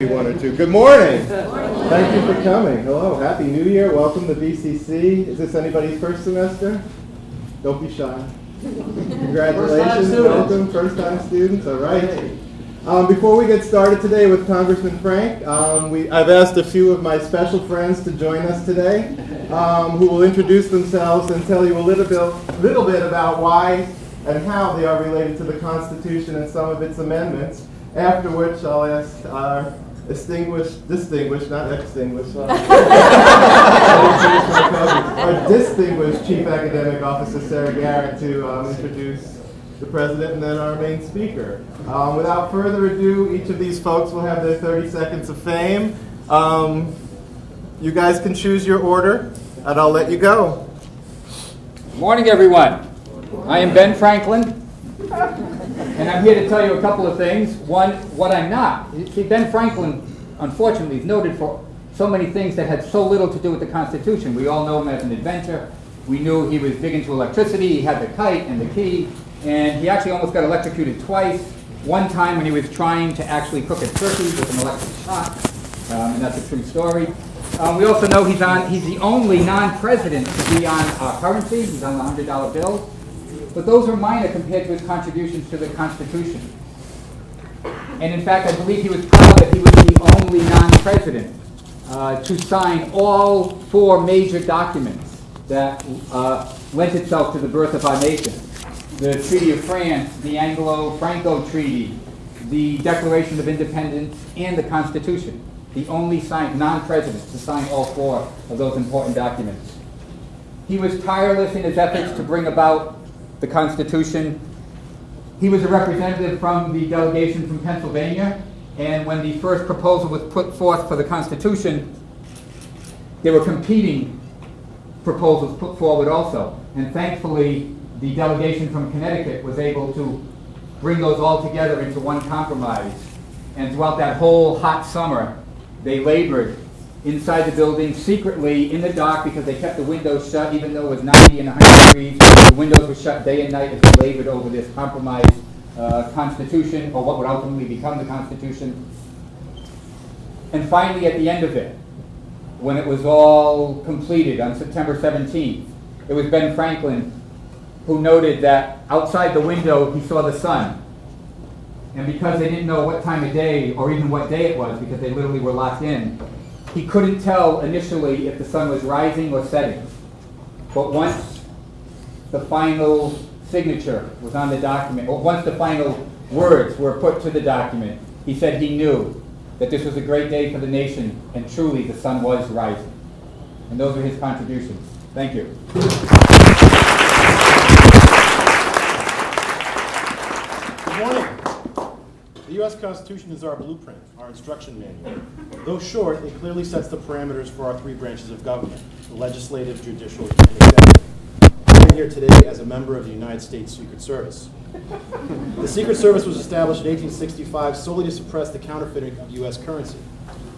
One or two. Good morning. Thank you for coming. Hello. Happy New Year. Welcome to BCC. Is this anybody's first semester? Don't be shy. Congratulations. Welcome. First time students. All right. Um, before we get started today with Congressman Frank, um, we, I've asked a few of my special friends to join us today, um, who will introduce themselves and tell you a little bit, little bit about why and how they are related to the Constitution and some of its amendments. After which, I'll ask our distinguished, distinguished, not extinguished, uh, our distinguished Chief Academic Officer Sarah Garrett to um, introduce the president and then our main speaker. Um, without further ado, each of these folks will have their 30 seconds of fame. Um, you guys can choose your order, and I'll let you go. Good Morning, everyone. I am Ben Franklin, and I'm here to tell you a couple of things. One, what I'm not. See, Ben Franklin, unfortunately, is noted for so many things that had so little to do with the Constitution. We all know him as an inventor. We knew he was big into electricity. He had the kite and the key, and he actually almost got electrocuted twice. One time when he was trying to actually cook a turkey with an electric shock, um, and that's a true story. Um, we also know he's on. He's the only non-president to be on our currency. He's on the hundred dollar bill. But those are minor compared to his contributions to the Constitution. And in fact, I believe he was proud that he was the only non-president uh, to sign all four major documents that uh, lent itself to the birth of our nation. The Treaty of France, the Anglo-Franco Treaty, the Declaration of Independence, and the Constitution. The only non-president to sign all four of those important documents. He was tireless in his efforts to bring about the Constitution. He was a representative from the delegation from Pennsylvania, and when the first proposal was put forth for the Constitution, there were competing proposals put forward also. And thankfully, the delegation from Connecticut was able to bring those all together into one compromise. And throughout that whole hot summer, they labored inside the building secretly in the dark because they kept the windows shut even though it was 90 and 100 degrees. The windows were shut day and night as they labored over this compromise uh, constitution or what would ultimately become the Constitution. And finally, at the end of it, when it was all completed on September 17th, it was Ben Franklin who noted that outside the window he saw the sun. And because they didn't know what time of day or even what day it was, because they literally were locked in, he couldn't tell initially if the sun was rising or setting. But once the final signature was on the document, or once the final words were put to the document, he said he knew that this was a great day for the nation, and truly the sun was rising. And those are his contributions. Thank you. Good morning. The U.S. Constitution is our blueprint, our instruction manual. Though short, it clearly sets the parameters for our three branches of government, the legislative, judicial, and executive. I'm here today as a member of the United States Secret Service. The Secret Service was established in 1865 solely to suppress the counterfeiting of U.S. currency.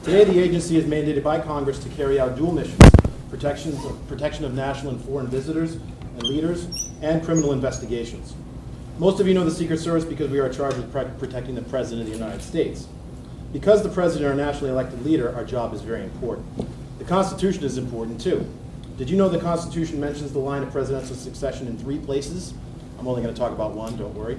Today, the agency is mandated by Congress to carry out dual missions, protection, protection of national and foreign visitors and leaders, and criminal investigations. Most of you know the Secret Service because we are charged with protecting the President of the United States. Because the President is our nationally elected leader, our job is very important. The Constitution is important too. Did you know the Constitution mentions the line of presidential succession in three places? I'm only going to talk about one, don't worry.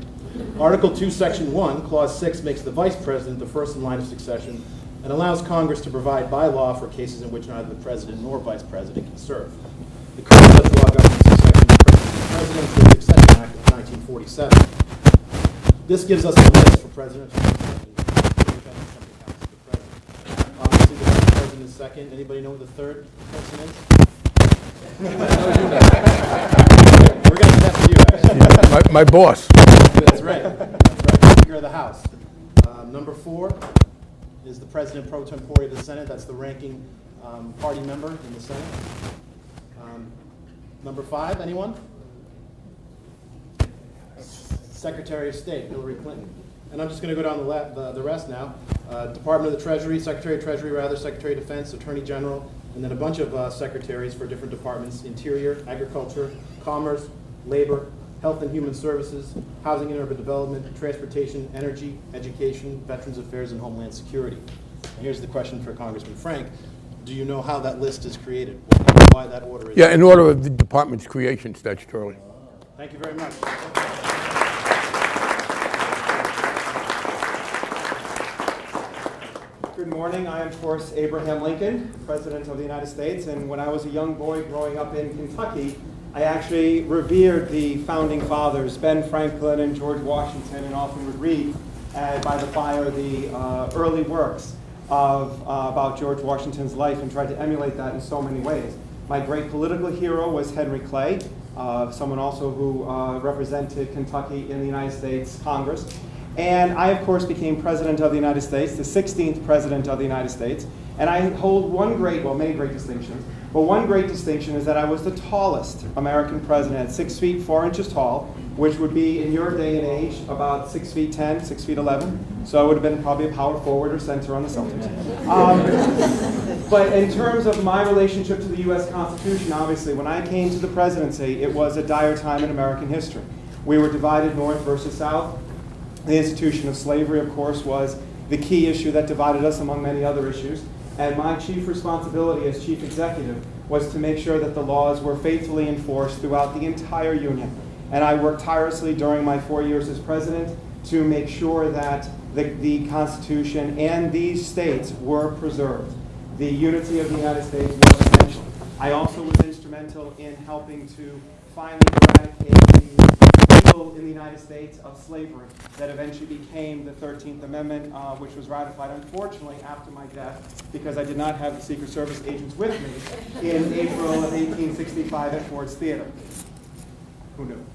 Article 2, Section 1, Clause 6 makes the Vice President the first in line of succession and allows Congress to provide by law for cases in which neither the President nor Vice President can serve. 47. This gives us a list for presidents. Obviously, the vice president is second. Anybody know who the third person is? We're going to test you, actually. My, my boss. That's right. That's right. Speaker of the House. Um, number four is the president pro tempore of the Senate. That's the ranking um, party member in the Senate. Um, number five, anyone? Secretary of State, Hillary Clinton. And I'm just going to go down the, the, the rest now. Uh, Department of the Treasury, Secretary of Treasury, rather, Secretary of Defense, Attorney General, and then a bunch of uh, secretaries for different departments Interior, Agriculture, Commerce, Labor, Health and Human Services, Housing and Urban Development, Transportation, Energy, Education, Veterans Affairs, and Homeland Security. Here's the question for Congressman Frank. Do you know how that list is created? Why that order is? Yeah, in order of the department's creation statutorily. Thank you very much. Good morning. I am, of course, Abraham Lincoln, President of the United States. And when I was a young boy growing up in Kentucky, I actually revered the founding fathers, Ben Franklin and George Washington, and often would read uh, by the fire the uh, early works of, uh, about George Washington's life and tried to emulate that in so many ways. My great political hero was Henry Clay, uh, someone also who uh, represented Kentucky in the United States Congress. And I, of course, became President of the United States, the 16th President of the United States. And I hold one great, well, many great distinctions, but one great distinction is that I was the tallest American president, 6 feet 4 inches tall, which would be, in your day and age, about 6 feet 10, 6 feet 11. So I would have been probably a power forward or center on the Celtics. Um, but in terms of my relationship to the U.S. Constitution, obviously, when I came to the presidency, it was a dire time in American history. We were divided north versus south. The institution of slavery, of course, was the key issue that divided us among many other issues. And my chief responsibility as chief executive was to make sure that the laws were faithfully enforced throughout the entire union. And I worked tirelessly during my four years as president to make sure that the, the Constitution and these states were preserved. The unity of the United States was essential. I also was instrumental in helping to finally eradicate in the United States of slavery that eventually became the 13th Amendment, uh, which was ratified, unfortunately, after my death, because I did not have the Secret Service agents with me in April of 1865 at Ford's Theater. Who knew?